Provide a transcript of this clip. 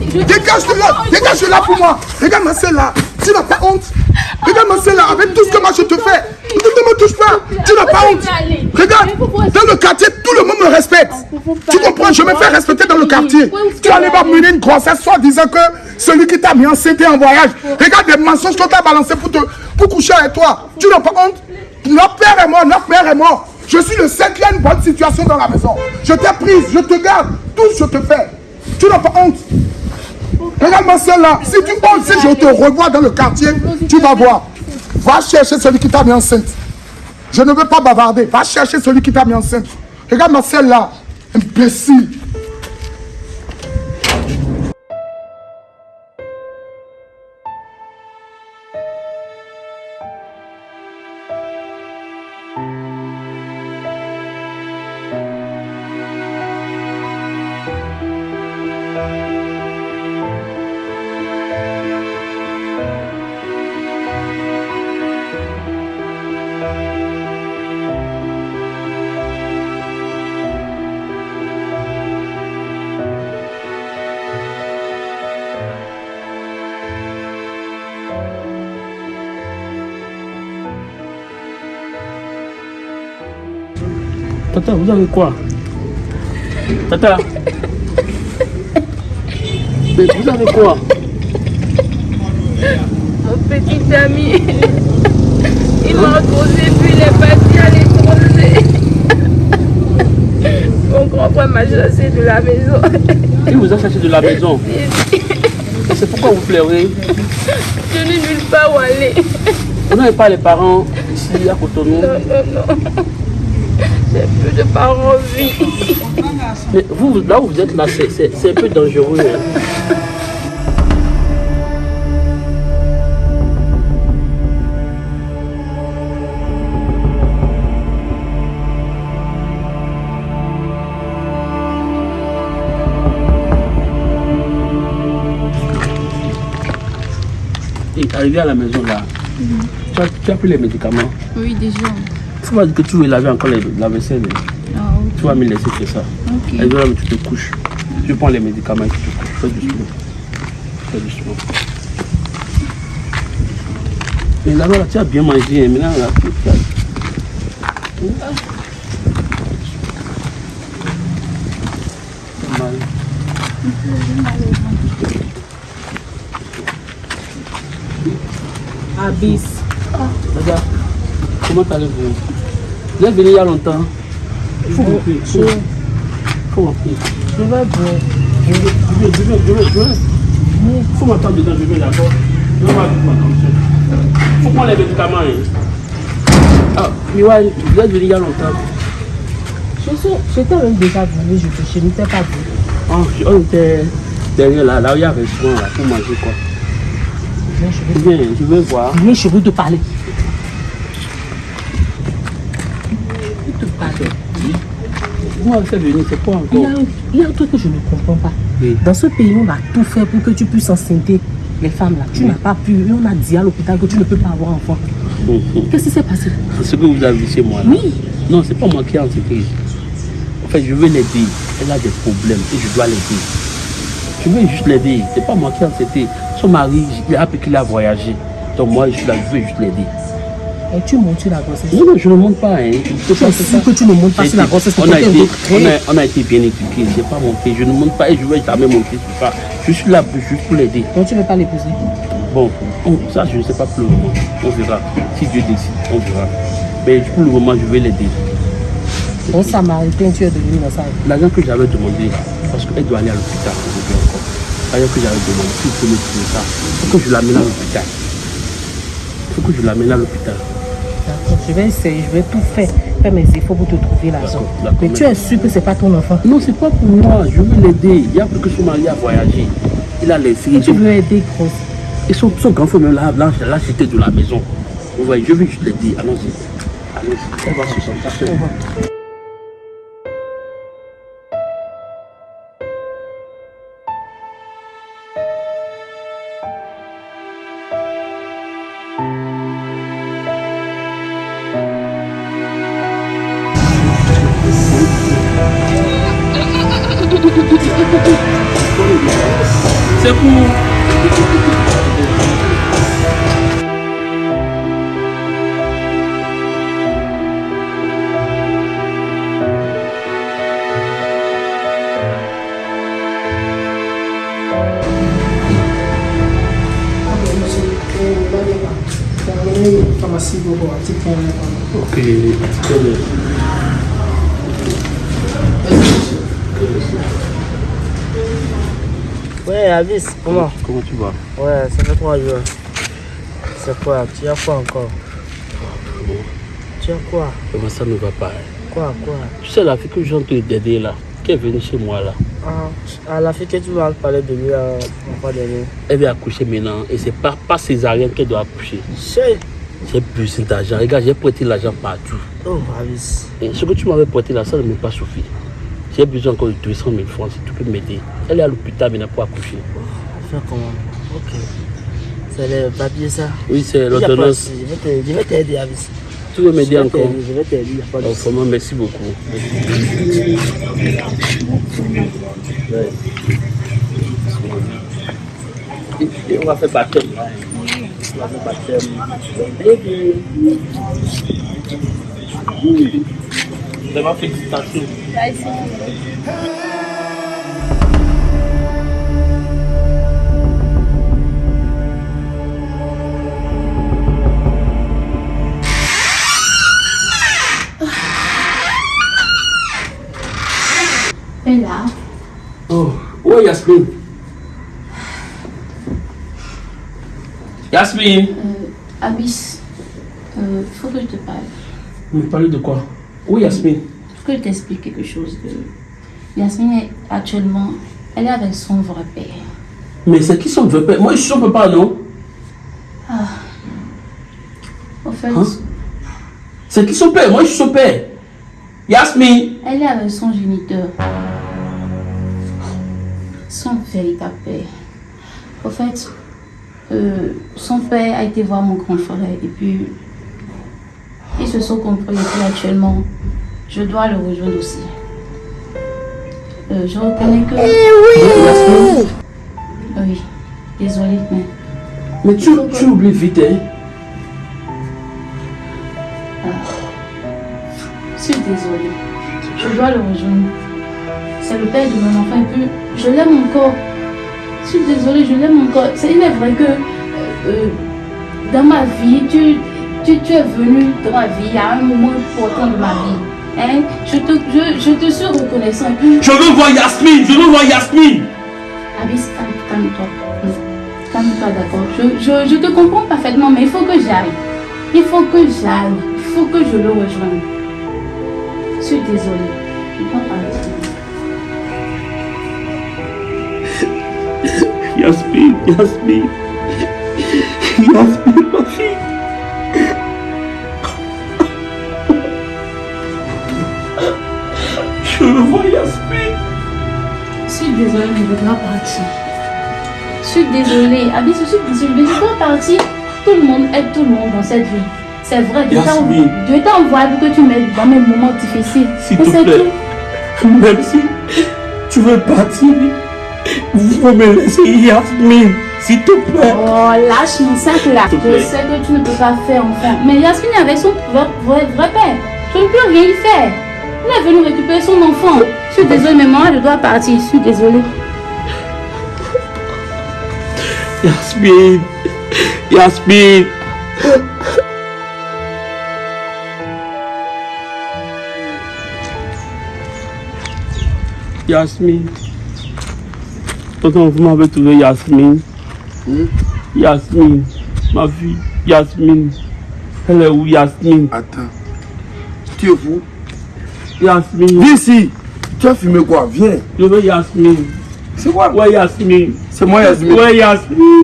Dégage de là, dégage de là pour moi. Regarde ma sœur là. Tu n'as pas honte. Regarde ma sœur là, avec tout ce que moi je te fais. Ne me touche pas. Tu n'as pas honte. Regarde, dans le quartier, tout le monde me respecte. Tu comprends, je me fais respecter dans le quartier. Tu allais pas mener une grossesse soit disant que celui qui t'a mis enceinte est en voyage. Regarde les mensonges qu'on t'a balancé pour, te, pour coucher avec toi. Tu n'as pas honte. Notre père est mort, notre père est mort. Je suis le une bonne situation dans la maison. Je t'ai prise, je te garde. Tout je te fais. Tu n'as pas honte. Regarde ma soeur là. Si tu oses, si je te revois dans le quartier, tu vas voir. Va chercher celui qui t'a mis enceinte. Je ne veux pas bavarder. Va chercher celui qui t'a mis enceinte. Regarde ma soeur là. Imbécile. Tata, vous avez quoi? Tata Mais vous avez quoi? Mon petit ami, il m'a posé puis il est parti à l'étranger. Mon grand frère m'a chassé de la maison. Il vous a cherché de la maison. Et c'est pourquoi vous pleurez? Je n'ai nulle part où aller. Vous n'avez pas les parents ici à Cotonou? Non, non, non. J'ai plus de vie. Mais vous, là où vous êtes là, c'est- un peu dangereux. hein. Et arrivé à la maison là, tu, as, tu as pris les médicaments? Oui, déjà. Tu m'as dit que tu veux laver encore la vaisselle. Ah, Tu vas me laisser faire ça. Et là, tu te couches. Je prends les médicaments et tu te couches. Fais doucement. Fais doucement. Et là, là, tu as bien mangé. hein. Maintenant, là, tu. Mal. Abyss. Regarde, comment allez-vous Vous êtes venu il y a longtemps. Il faut m'appeler. Je, Il faut m'appeler. je vais. Je vais, je vais, je vais, je vais, je. Il faut m'attendre dedans, je vais d'accord. Je vais voir Il faut prendre les médicaments. Hein. Ah, vous êtes venu il y a longtemps. Je suis, j'étais même déjà venu, je, je n'étais pas venu. Ah, je- on était derrière là, là où il y a un restaurant là, pour manger quoi. Viens, je Viens, je vais voir. viens, je veux te parler. Veux te parler. Moi, c'est venu, c'est quoi Il y, a, encore un- il y a un truc que je ne comprends pas. Oui. Dans ce pays, on a tout fait pour que tu puisses enceinter les femmes là. Tu n'as pas pu. Et on a dit à l'hôpital que tu ne peux pas avoir enfant. Mhm. Qu'est-ce qui s'est passé? C'est ce que vous avez chez moi là. Oui. Non, c'est pas moi qui ai enseigné. En fait, je veux l'aider. Elle a des problèmes et je dois l'aider. Je veux juste l'aider. C'est pas moi qui ai enseigné. Son mari, il a appris qu'il a voyagé. Donc moi, je, suis là, je veux juste l'aider. Et tu montes sur la grossesse. Non, non, je ne monte pas. Hein. Je faire sûr que tu ne montes pas sur la grossesse on, a été, on, a, on a été bien éduqués. Je n'ai pas monté. Je ne monte pas et je ne vais jamais monter sur ça. Je suis là juste pour l'aider. Donc tu ne veux pas l'épouser? Bon, on- ça, je ne sais pas pour le moment. On verra. Si Dieu décide, on verra. Mais pour le moment, je vais l'aider. Bon samaritain, tu es devenu dans ça. L'argent que j'avais demandé, parce qu'elle doit aller à l'hôpital aujourd'hui encore. L'argent que j'avais demandé, s'il peut me trouver ça, il faut que je l'amène à l'hôpital. Il faut que je l'amène à l'hôpital. Je vais essayer, je vais tout faire, faire mes efforts pour te trouver l'argent. Mais tu es sûr que c'est pas ton enfant? Non, c'est pas pour moi. Je veux l'aider. Il y a plus que son mari a voyagé. Il a laissé. Tu veux aider grosse. Et son, son grand frère même l'a l'a- l'a jeté de la maison. Vous voyez, je veux juste l'aider. Allons-y. Allons-y. Elle va se sentir seule. C'est pour... pharmacie pour un petit point. Ok. Quel- Ouais, Avis, comment Comment tu vas? Ouais, ça fait trois jours. C'est quoi Tu as quoi encore? Tu as quoi? Comment ça ne va pas? Quoi, quoi? Tu sais la fille que je viens de t'aider là, qui est venue chez moi là, ah, la fille que tu vas parler de lui euh, la fois dernière. elle vient accoucher maintenant et c'est pas, pas césarienne qu'elle doit accoucher. J'ai besoin d'argent. Regarde, j'ai prêté l'argent partout. Oh, Avis. Et ce que tu m'avais prêté là, ça ne m'est pas suffi. J'ai besoin encore de 200 000 francs si tu peux m'aider. Elle est à l'hôpital maintenant pour accoucher. Faire comment? Ok. C'est le papier ça? Oui, c'est l'ordonnance. Je vais t'aider, t'aider, Avis. Tu veux m'aider encore? Je vais t'aider, il n'y a pas de Oh, souci. Vraiment, merci beaucoup. Ouais. Et- on va faire baptême. On va faire baptême. Bébé. Oui. Vraiment félicitations. Bella, Oh, ouais Yasmine? Yasmine? euh, Abyss, euh, faut que je te parle. Vous me parlez de quoi? Oui Yasmine? Que je t'explique quelque chose. De... Yasmine est actuellement, elle est avec son vrai père. Mais c'est qui son vrai père? Moi je suis son papa, non? Au fait, Hein? C'est qui son père? Moi je suis son père. Yasmine. elle est avec son géniteur. Son véritable père. Au fait, euh, son père a été voir mon grand frère et puis ils se sont compris et puis actuellement, je dois le rejoindre aussi. Euh, je reconnais que... Yasmine. Oui, désolée, mais Mais tu, tu oublies vite, hein je suis désolée. Je dois le rejoindre. C'est le père de mon enfant et puis je l'aime encore. Je suis désolée, je l'aime encore. C'est il est vrai que euh, euh, dans ma vie, tu, tu, tu es venu dans ma vie à un moment important de ma vie. Hein? Je, te, je, je te suis reconnaissant. Je veux voir Yasmine. Je veux voir Yasmine. Abyss, calme- calme-toi. Calme-toi, d'accord. Je, je, je te comprends parfaitement, mais il faut que j'aille. Il faut que j'aille. Il faut que je le rejoigne. Je suis désolée. Je peux pas. Yasmine, Yasmine. Yasmine, ma fille. Je Yasmine. Suis désolée, je voudrais partir. Je suis désolée. Abyss, je suis désolée, mais je dois partir. Tout le monde aide tout le monde dans cette vie. C'est vrai, Dieu t'a Yasmine. Dieu t'a envoyé pour que tu m'aides dans mes moments difficiles. S'il Mais te c'est plaît. tout. Même si tu veux partir, vous pouvez me laisser Yasmine, s'il te plaît. Oh, lâche mon sac là. Je sais que tu ne peux pas faire enfant. Mais Yasmine avec son vrai, vrai, vrai père. Je ne peux rien y faire. Il est venu récupérer son enfant. Je suis désolée, mais moi, je dois partir. Je suis désolée. Yasmine, Yasmine. Yasmine. Tonton, vous m'avez trouvé Yasmine. Yasmine, ma fille, Yasmine. Elle est où Yasmine Attends. Tu es fou Yasmine, Viens ici. Tu as fumé quoi Viens. je veux Yasmine. C'est quoi Ouais, Yasmine. C'est moi, Yasmine. Ouais, Yasmine.